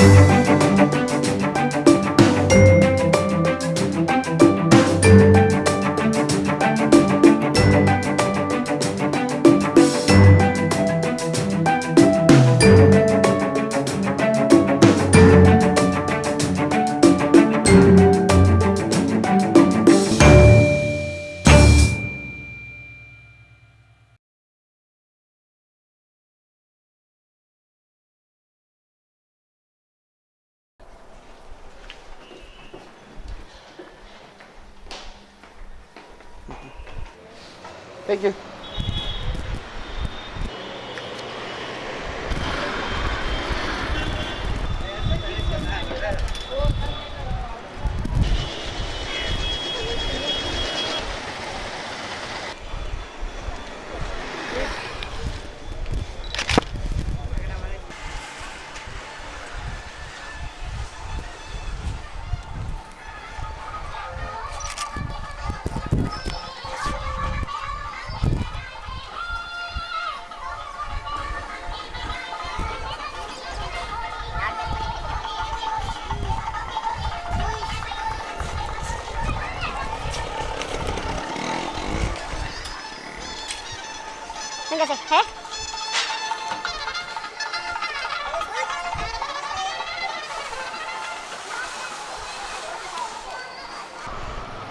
Thank Véngase, ¿eh?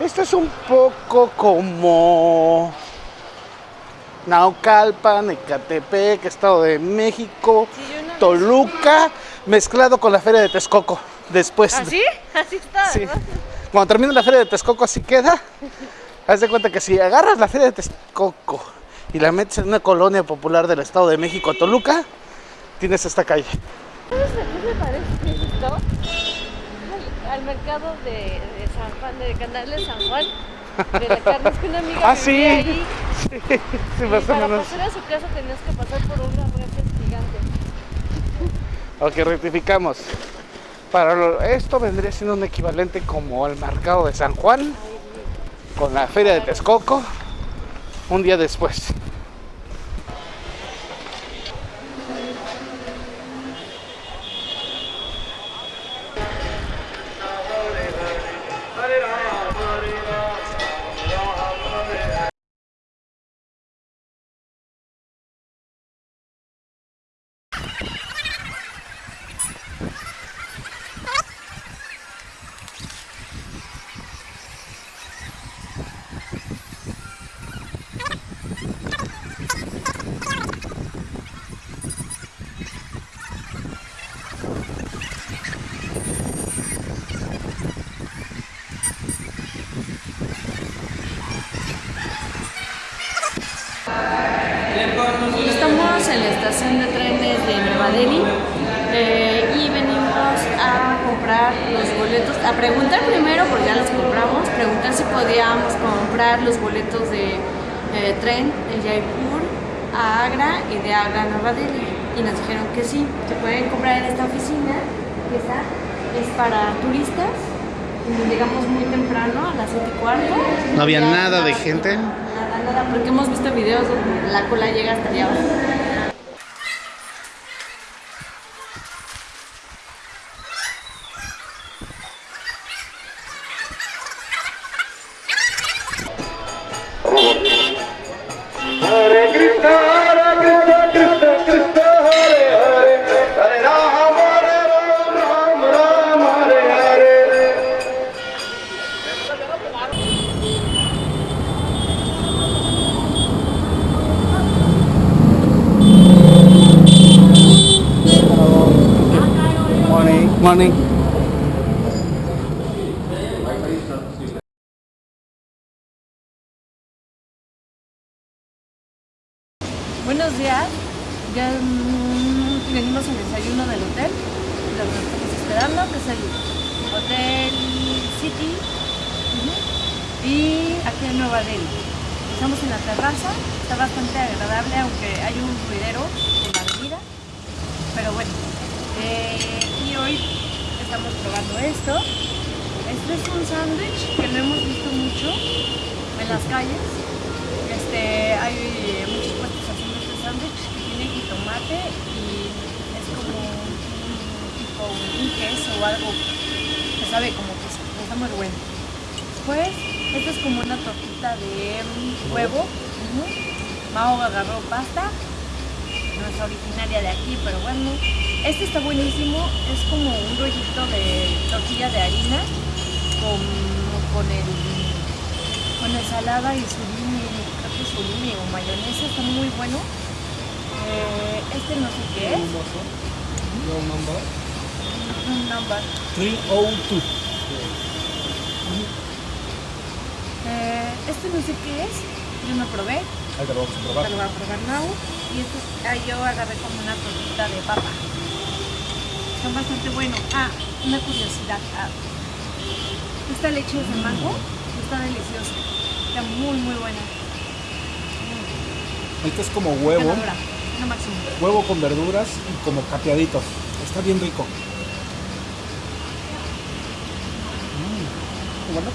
Esto es un poco como Naucalpan, Ecatepec, Estado de México, Sí, Toluca, mezclado con la Feria de Texcoco. Después, ¿Así? Así está, sí. ¿verdad? cuando termine la Feria de Texcoco así queda. Haz de cuenta que si agarras la Feria de Texcoco y la metes en una colonia popular del Estado de México, Toluca, tienes esta calle. ¿Sabes a qué me parece esto? Al, al mercado de, de San Juan, de Canal de San Juan, de la carne. Es que una amiga Ah, sí. ahí Sí, sí, más para menos. pasar a su casa tenías que pasar por unas reses gigantes. Ok, rectificamos. Para lo- esto vendría siendo un equivalente como al mercado de San Juan con la feria de Texcoco un día después. En la estación de trenes de Nueva Delhi eh, y venimos a comprar los boletos, a preguntar primero, porque ya los compramos, preguntar si podíamos comprar los boletos de eh, tren de Jaipur a Agra y de Agra a Nueva Delhi. Y nos dijeron que sí, se pueden comprar en esta oficina, que está, es para turistas. Llegamos muy temprano, a las 7 y cuarto. No había nada de gente. Nada, nada, porque hemos visto videos donde la cola llega hasta allá abajo. Morning. Un queso o algo que sabe como queso. Está muy bueno. Después, esta es como una tortita de huevo. Ujú. Mao agarró pasta. No es originaria de aquí, pero bueno. Este está buenísimo. Es como un rollito de tortilla de harina con, con el con ensalada y surimi, creo que surimi o mayonesa, está muy bueno. Eh, este no sé qué es. Number Un number. 302. Eh, este no sé qué es. Yo no probé. Ahí te lo vamos a probar. Te lo voy a probar now. Y este, ah, yo agarré como una tortita de papa. Son bastante buenos. Ah, una curiosidad. ah, esta leche es de mango. Está deliciosa. Está muy, muy buena. Este es como huevo, Ganadora. Máximo. huevo con verduras y como capeaditos. Está bien rico. Bueno.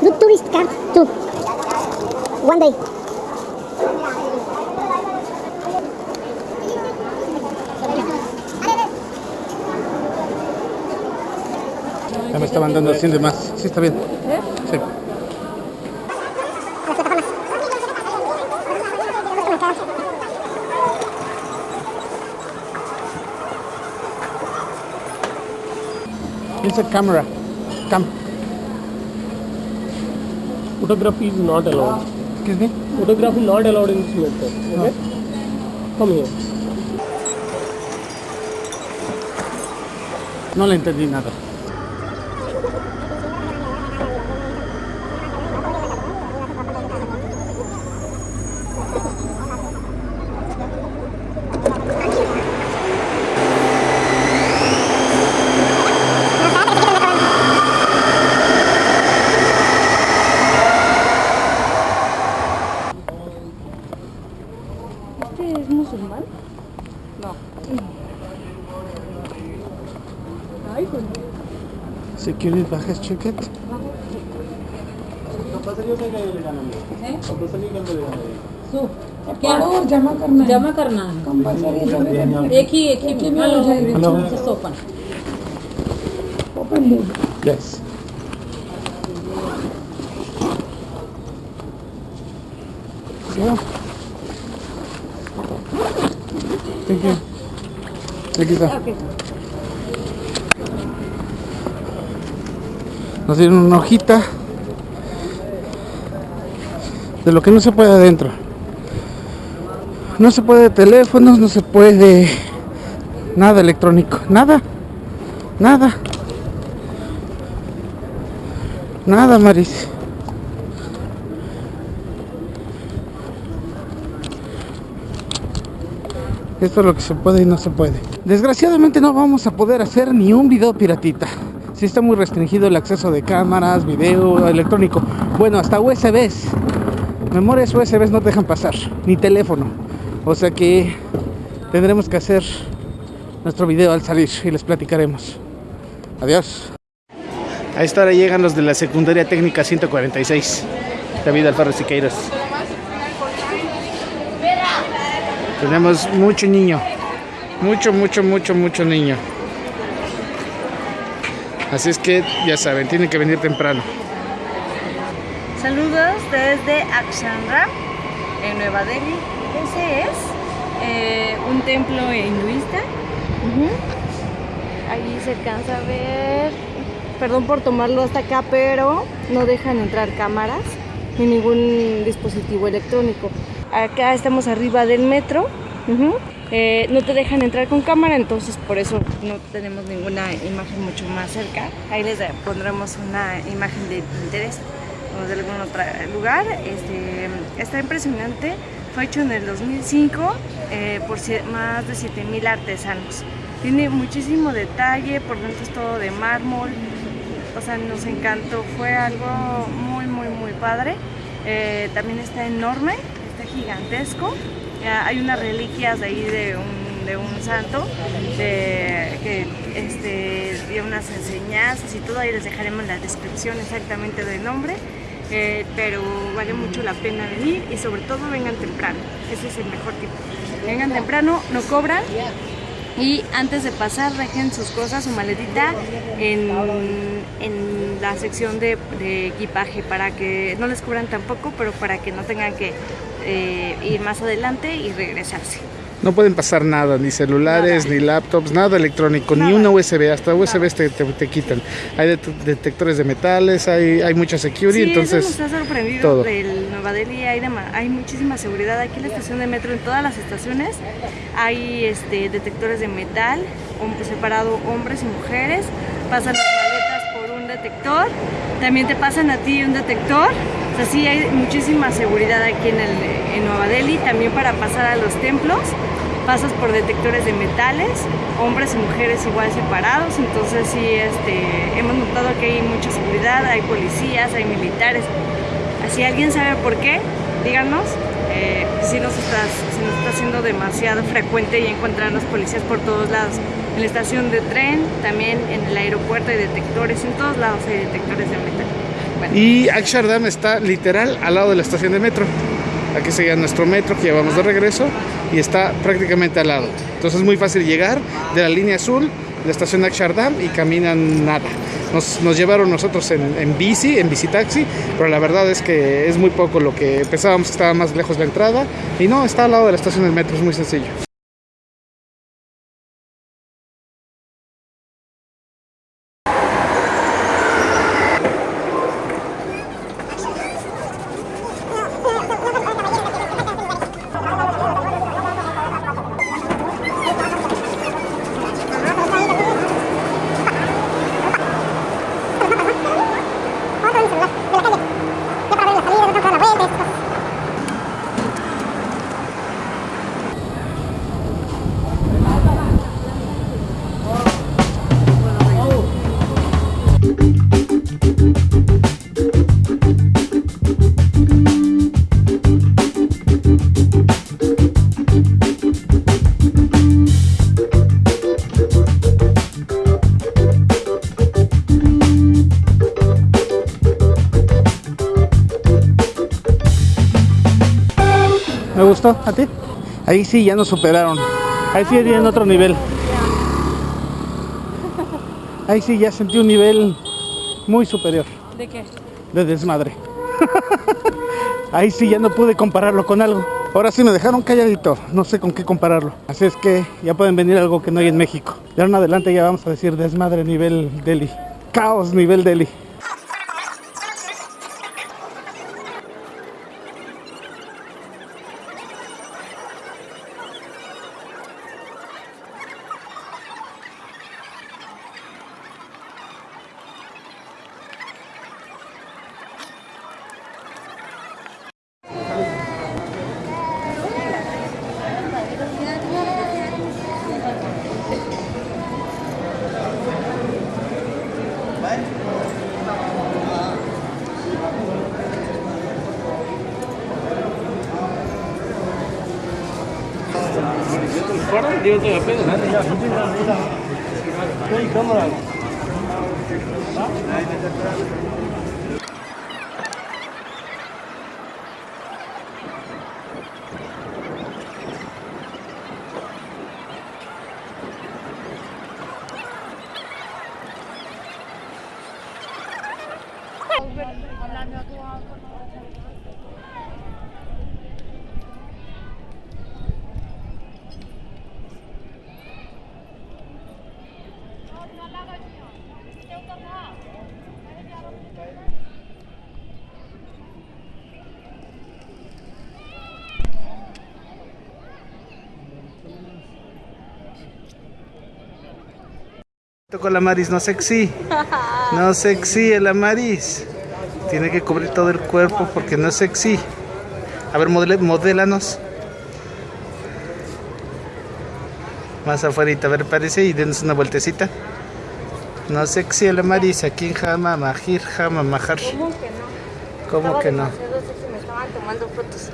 Do tourist car too. One day. Ya me estaban dando 100 de más. Sí, está bien. A camera. Come. Photography is not allowed. Excuse me? Photography not allowed in this metro. Okay? Come here. No le entendí nada. आखिर चिकट तो क्या और जमा करना जमा करना है। कंपलसरी एक ही एक ही में हो जाएगी? Open. Open yes Thank you. Thank you, sir. Okay. Nos dieron una hojita de lo que no se puede adentro. No se puede teléfonos, no se puede nada electrónico, nada, nada. Nada, Maris. Esto es lo que se puede y no se puede. Desgraciadamente no vamos a poder hacer ni un video piratita. Sí está muy restringido el acceso de cámaras, video electrónico. Bueno, hasta USBs. Memorias USBs no dejan pasar, ni teléfono. O sea que tendremos que hacer nuestro video al salir y les platicaremos. Adiós. A esta hora llegan los de la secundaria técnica 146. David Alfaro Siqueiros. Tenemos mucho niño. Mucho, mucho, mucho, mucho niño. Así es que ya saben, tienen que venir temprano. Saludos desde Akshanra, en Nueva Delhi. Ese es eh, un templo hinduista. Ujú. Ahí se alcanza a ver. Perdón por tomarlo hasta acá, pero no dejan entrar cámaras ni ningún dispositivo electrónico. Acá estamos arriba del metro. Eh, no te dejan entrar con cámara, entonces por eso no tenemos ninguna imagen mucho más cerca. Ahí les pondremos una imagen de Pinterest o de algún otro lugar. Este, está impresionante. Fue hecho en el 2005 eh, por más de 7000 artesanos. Tiene muchísimo detalle, por dentro es todo de mármol. O sea, nos encantó, fue algo muy, muy, muy padre. Eh, también está enorme, está gigantesco. Hay unas reliquias de ahí de un, de un santo que este, dio unas enseñanzas y todo, ahí les dejaremos la descripción exactamente del nombre. eh, pero vale mucho la pena venir y sobre todo vengan temprano, ese es el mejor tipo. Vengan temprano, no cobran, y antes de pasar dejen sus cosas, su maletita en, en la sección de, de equipaje para que no les cubran tampoco, pero para que no tengan que eh, ir más adelante y regresarse. No pueden pasar nada, ni celulares, Nada. ni laptops, nada electrónico, ni una USB, hasta USB te, te- te quitan. Hay det- detectores de metales, hay, hay mucha security, Sí, eso entonces... nos ha sorprendido todo. del Nueva Delhi, hay, hay muchísima seguridad aquí en la estación de metro, en todas las estaciones hay este, detectores de metal, separado hombres y mujeres, pasan las maletas por un detector, también te pasan a ti un detector, o sea, sí hay muchísima seguridad aquí en, el, en Nueva Delhi, también para pasar a los templos. Pasas por detectores de metales, hombres y mujeres igual separados, entonces sí este, hemos notado que hay mucha seguridad, hay policías, hay militares. Si alguien sabe por qué, díganos. Eh, si, nos está, si nos está haciendo demasiado frecuente y encontrarnos policías por todos lados. En la estación de tren, también en el aeropuerto hay detectores, en todos lados hay detectores de metal. Y Akshardam está literal al lado de la estación de metro. Aquí sería nuestro metro que llevamos de regreso y está prácticamente al lado. Entonces es muy fácil llegar de la línea azul, la estación de Akshardam y caminan nada. Nos, nos llevaron nosotros en, en bici, en bicitaxi, pero la verdad es que es muy poco lo que pensábamos que estaba más lejos la entrada. Y no, está al lado de la estación del metro, es muy sencillo. Ahí sí ya nos superaron. Ahí sí en otro nivel. Ahí sí ya sentí un nivel muy superior ¿de qué? de desmadre. Ahí sí ya no pude compararlo con algo. Ahora sí me dejaron calladito, no sé con qué compararlo. Así es que ya pueden venir algo que no hay en México. De ahora en adelante ya vamos a decir desmadre nivel Delhi. Caos nivel Delhi. fueron, digo, estoy apenas. Estoy en cámara. Con la Maris, no sexy. No sexy el Amaris. Tiene que cubrir todo el cuerpo porque no es sexy. A ver, modele, modélanos. Más afuera, a ver, parece y denos una vueltecita. No sexy el Amaris, aquí en Jama, Majir, Jama, Majar. ¿Cómo que no? ¿Cómo que no? demasiado sexy, me estaban tomando fotos.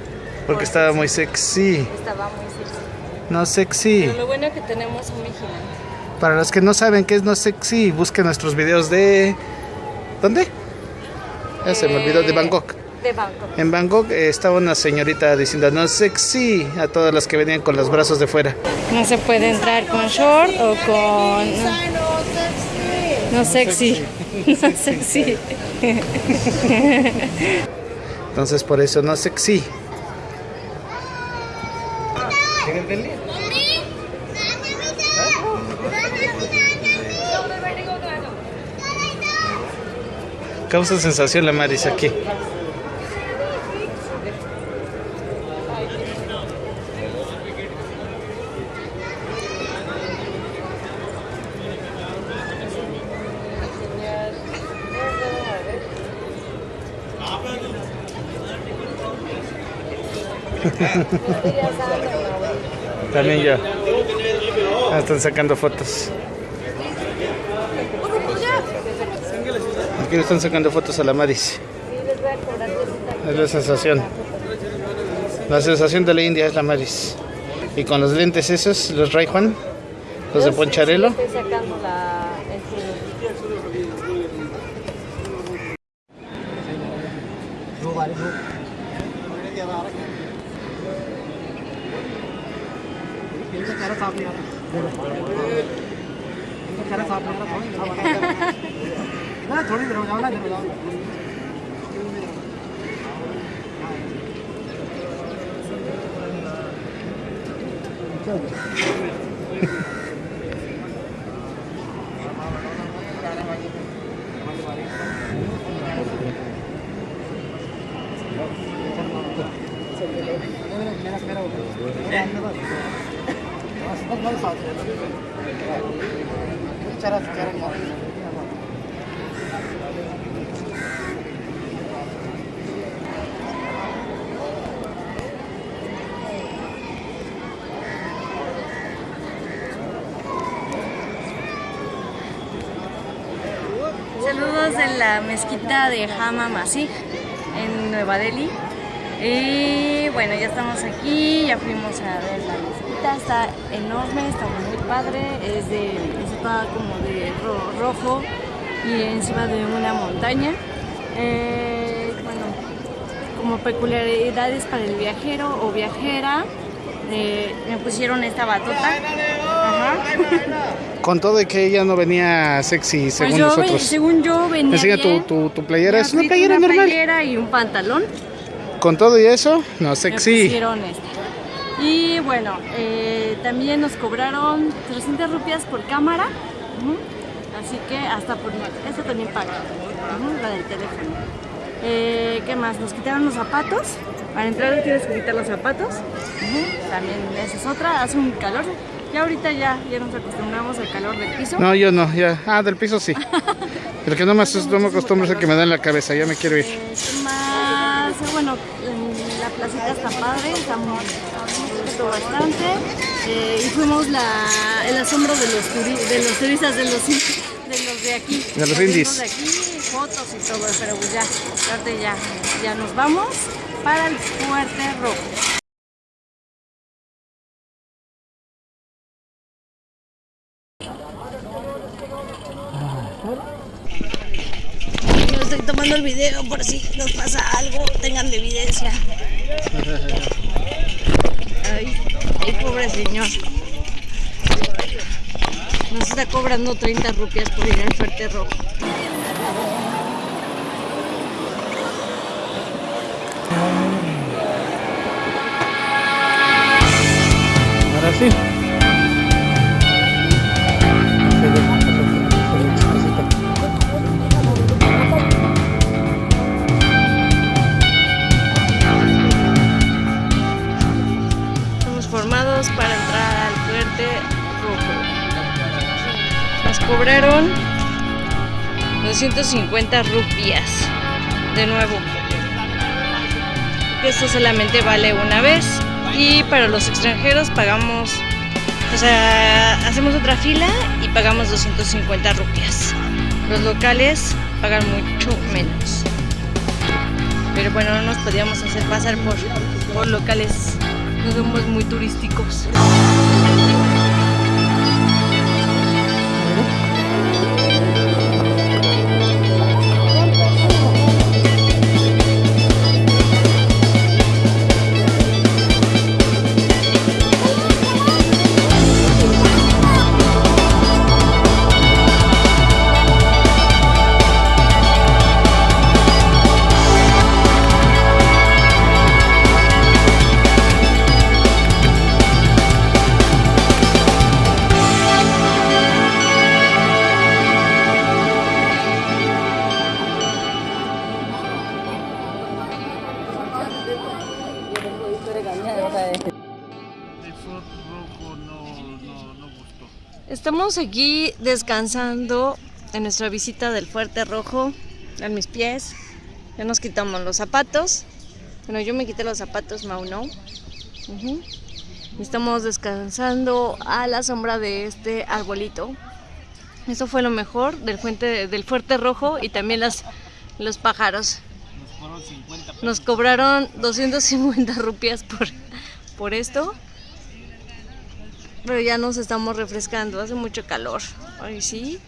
Porque estaba muy sexy. Estaba muy sexy. No sexy. Pero lo bueno que tenemos un vigilante. Para los que no saben qué es no sexy, busquen nuestros videos de. ¿Dónde? Ya se me olvidó, de Bangkok. De Bangkok. En Bangkok eh, estaba una señorita diciendo no sexy a todas las que venían con los brazos de fuera. No se puede entrar con short o con... No sexy. No sexy. Entonces por eso no sexy. Causa sensación la Maris aquí. También yo. Ah, están sacando fotos. Aquí le están sacando fotos a la Maris. Es la sensación. La sensación de la India es la Maris. Y con los lentes esos, los Ray Juan, los de Poncharelo. Estoy sacando la... よろしくお願いします。Saludos de la mezquita de Hama Masih en Nueva Delhi. Y bueno, ya estamos aquí, ya fuimos a ver la mezquita, está enorme, está muy padre, es de, está como de ro- rojo y encima de una montaña. Eh, bueno, como peculiaridades para el viajero o viajera, eh, me pusieron esta batota. Con todo y que ella no venía sexy Pues según yo, nosotros. según yo venía Enseña tu, bien. tu, tu playera. Es una playera una normal. playera y un pantalón. Con todo y eso, no sexy. esta. Y bueno, eh, también nos cobraron 300 rupias por cámara. Así que hasta por esta también paga. La del teléfono. Eh, ¿Qué más? Nos quitaron los zapatos. Para entrar tienes que quitar los zapatos. También esa es otra. Hace un calor. Ya ahorita ya, ya nos acostumbramos al calor del piso. No, yo no, ya. Ah, del piso sí. El que no me, no me acostumbro es el que me da en la cabeza, ya me quiero ir. Eh, ¿qué más? Bueno, en la placita está padre, estamos bastante. Eh, y fuimos la, el asombro de los, turi- de los turistas de los, de los de aquí. De los indies. de aquí, fotos y todo, pero pues ya, ya, ya nos vamos para el Fuerte Rojo. Yo estoy por si nos pasa algo, tengan de evidencia. Ay, ay, pobre señor. Nos está cobrando 30 rupias por ir al Fuerte Rojo. Cobraron 250 rupias. De nuevo. Esto solamente vale una vez. Y para los extranjeros pagamos, o sea, hacemos otra fila y pagamos 250 rupias. Los locales pagan mucho menos. Pero bueno, no nos podíamos hacer pasar por, por locales No somos muy turísticos. Estamos aquí descansando en nuestra visita del Fuerte Rojo. En mis pies. Ya nos quitamos los zapatos. Bueno, yo me quité los zapatos, Mau no. Ujú. Estamos descansando a la sombra de este arbolito. Eso fue lo mejor del, fuente, del Fuerte Rojo y también las, los pájaros. Nos cobraron 250 rupias por, por esto. Pero ya nos estamos refrescando, hace mucho calor. Ay, sí.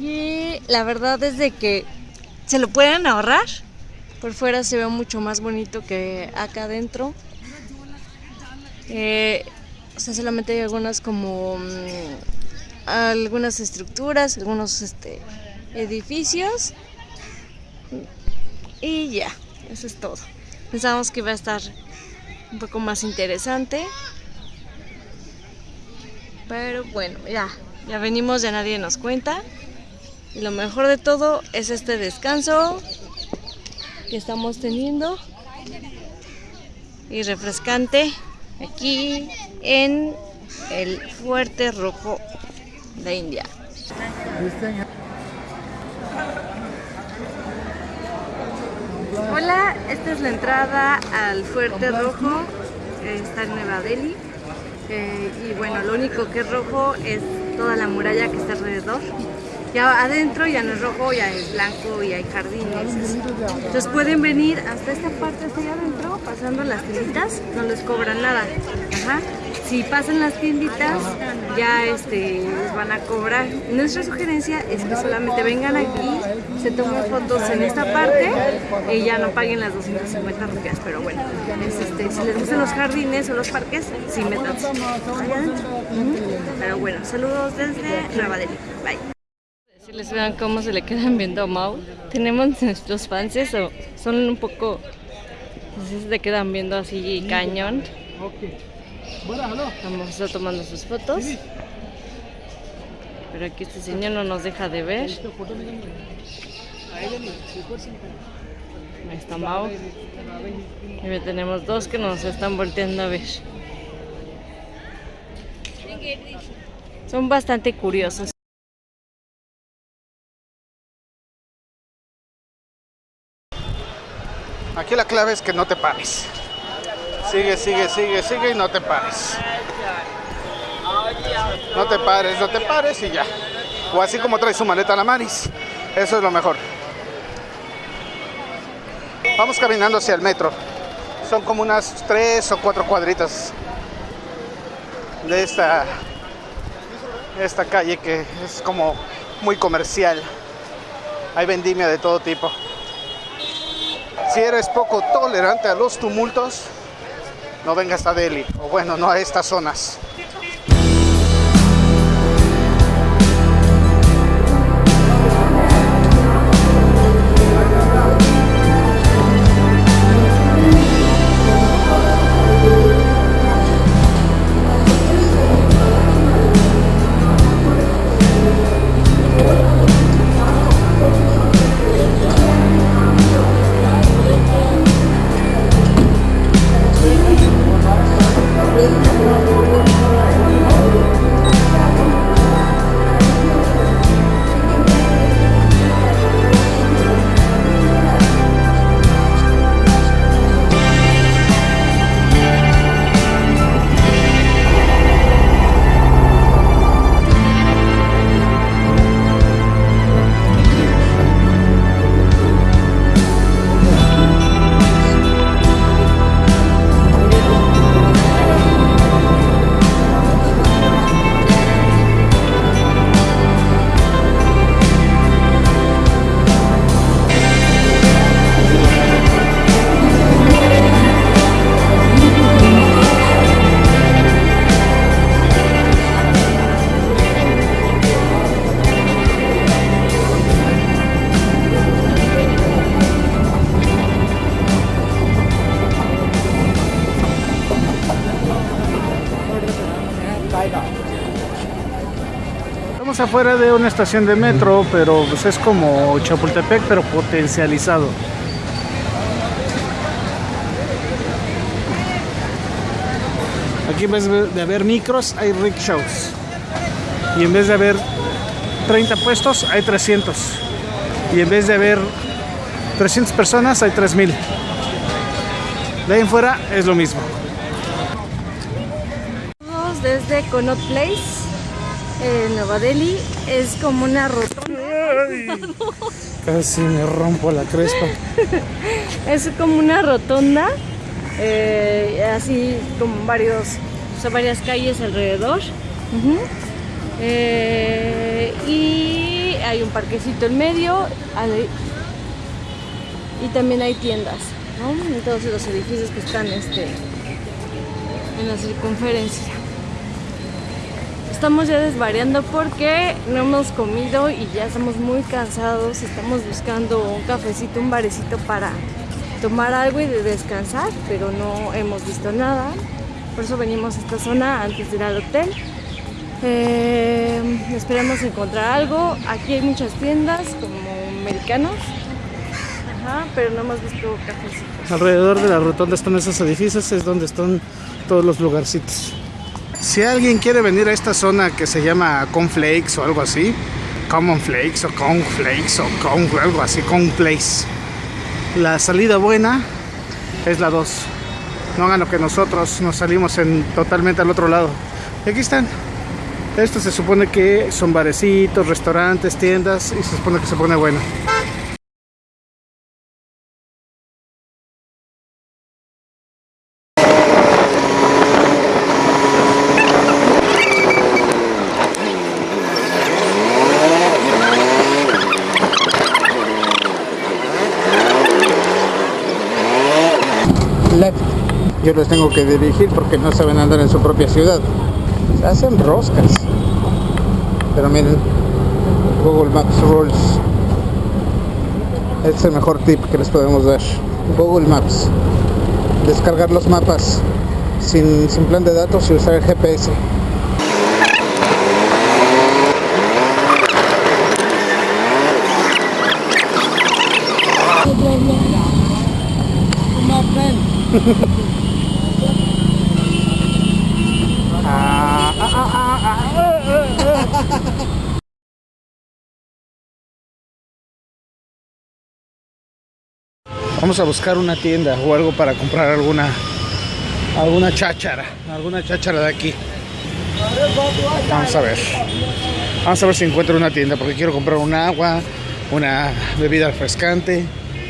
Y la verdad es de que se lo pueden ahorrar. Por fuera se ve mucho más bonito que acá adentro. Eh, o sea, solamente hay algunas como mm, algunas estructuras, algunos este, edificios. Y ya, eso es todo. Pensábamos que iba a estar un poco más interesante. Pero bueno, ya, ya venimos, ya nadie nos cuenta. Y lo mejor de todo es este descanso que estamos teniendo. Y refrescante aquí en el Fuerte Rojo de India. Hola, esta es la entrada al Fuerte Rojo. Está en Nueva Delhi. Eh, y bueno, lo único que es rojo es toda la muralla que está alrededor. Ya adentro ya no es rojo, ya es blanco y hay jardines. Entonces pueden venir hasta esta parte, hasta allá adentro, pasando las tienditas, no les cobran nada. Ajá. Si pasan las tienditas, ya este, les van a cobrar. Nuestra sugerencia es que solamente vengan aquí, se tomen fotos en esta parte y ya no paguen las 250 rupias. Pero bueno, es, este, si les gustan los jardines o los parques, sí métanse allá adentro. Pero bueno, saludos desde Nueva Delhi. Bye. Les vean cómo se le quedan viendo a Mau. Tenemos nuestros fans o son un poco. Se le quedan viendo así cañón. Vamos a estar tomando sus fotos. Pero aquí este señor no nos deja de ver. Ahí está Mau. Y tenemos dos que nos están volteando a ver. Son bastante curiosos. Aquí la clave es que no te pares. Sigue, sigue, sigue, sigue y no te pares. No te pares, no te pares y ya. O así como trae su maleta a la maris. Eso es lo mejor. Vamos caminando hacia el metro. Son como unas tres o cuatro cuadritas de esta, esta calle que es como muy comercial. Hay vendimia de todo tipo. Si eres poco tolerante a los tumultos, no vengas a Delhi, o bueno, no a estas zonas. you. Estamos afuera de una estación de metro, pero pues es como Chapultepec, pero potencializado. Aquí en vez de haber micros, hay rickshaws. Y en vez de haber 30 puestos, hay 300. Y en vez de haber 300 personas, hay 3000. De ahí en fuera es lo mismo. Desde Connaught Place, en Nueva Delhi. Es como una rotonda. Casi me rompo la crespa. Es como una rotonda. eh, así como varios, o sea, varias calles alrededor. Eh, y hay un parquecito en medio. y también hay tiendas, ¿no? En todos los edificios que están este, en la circunferencia. Estamos ya desvariando porque no hemos comido y ya estamos muy cansados. Estamos buscando un cafecito, un barecito para tomar algo y de descansar, pero no hemos visto nada. Por eso venimos a esta zona antes de ir al hotel. Eh, esperamos encontrar algo. Aquí hay muchas tiendas como americanos, Ajá, pero no hemos visto cafecitos. Alrededor de la rotonda están esos edificios, es donde están todos los lugarcitos. Si alguien quiere venir a esta zona que se llama Conflakes o algo así, Common Flakes o Conflakes o con, algo así, Conflakes. La salida buena es la 2. No hagan lo que nosotros nos salimos en totalmente al otro lado. Y aquí están. Esto se supone que son barecitos, restaurantes, tiendas y se supone que se pone bueno. Yo los tengo que dirigir porque no saben andar en su propia ciudad. Se hacen roscas. Pero miren, Google Maps Rules. Este es el mejor tip que les podemos dar. Google Maps. Descargar los mapas sin, sin plan de datos y usar el GPS. Vamos a buscar una tienda o algo para comprar alguna alguna cháchara, alguna cháchara de aquí. Vamos a ver. Vamos a ver si encuentro una tienda porque quiero comprar un agua, una bebida refrescante,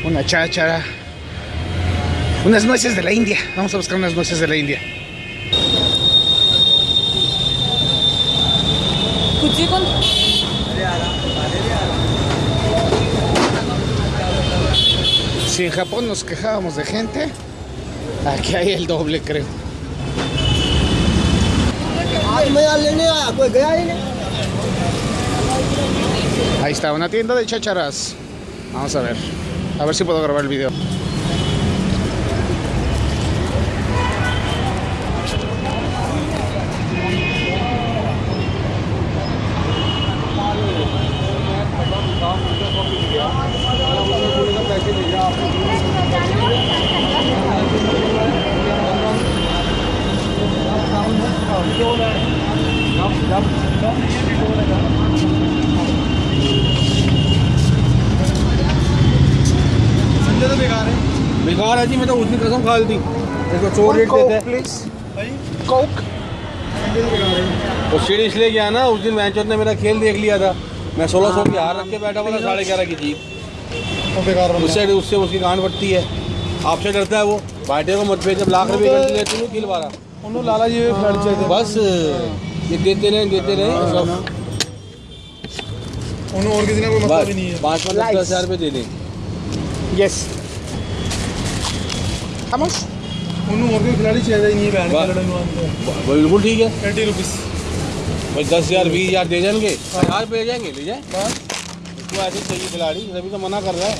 una cháchara, unas nueces de la India. Vamos a buscar unas nueces de la India. Si en Japón nos quejábamos de gente, aquí hay el doble, creo. Ahí está, una tienda de chacharas. Vamos a ver. A ver si puedo grabar el video. जी मैं तो उसकी कसम खा दी देखो चोर rate देते हैं। Please Coke? वो सीढ़ी इसलिए गया ना उस दिन वैंचोत ने मेरा खेल देख लिया था। मैं सोलह सौ की हार हाँ, रख के बैठा हुआ था हाँ। साढ़े ग्यारह की जीत। बेकार उससे उससे उसकी गांड बढ़ती है। आपसे डरता है वो। बाटे को मत भेज लाख रुपये लेती हूँ खिल बारह उन्होंने लाला जी फ्लड चाहिए बस ये देते रहे देते रहे हाँ, सब। उन्होंने और किसी ने कोई मतलब नहीं है। पाँच पाँच दस हज़ार रुपये दे दें। यस बिल्कुल ठीक है। एटी रुपीज़ भाई दस हज़ार बीस हज़ार दे जाएँगे। हज़ार रुपये जाएँगे ले जाए। उसको ऐसे चाहिए खिलाड़ी तभी तो मना कर रहा है।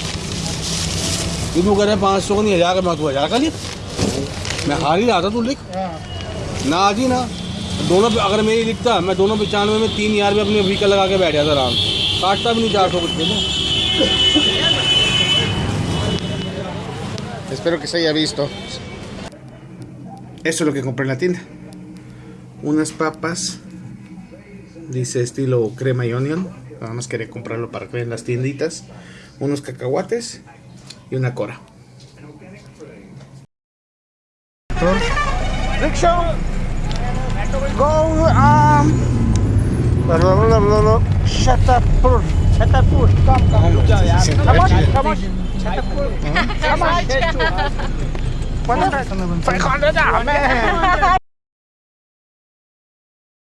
तू कह पाँच सौ नहीं हज़ार का मैं तू हज़ार का लिख। मैं हार ही रहा था तू लिख। ना आज ही ना। दोनों पे अगर मेरी लिखता मैं दोनों पचानवे में तीन हज़ार भी अपने वीकल लगा के बैठ गया था आराम काटता भी नहीं चार सौ कुछ Espero que se haya visto. Eso es lo que compré en la tienda. Unas papas. Dice estilo crema y onion. Nada más quería comprarlo para que vean las tienditas. Unos cacahuates y una cora. Rickshaw. Go um Shatapur. Shatapur. Come, come. Come on, come on. Come on. 500 ah, man.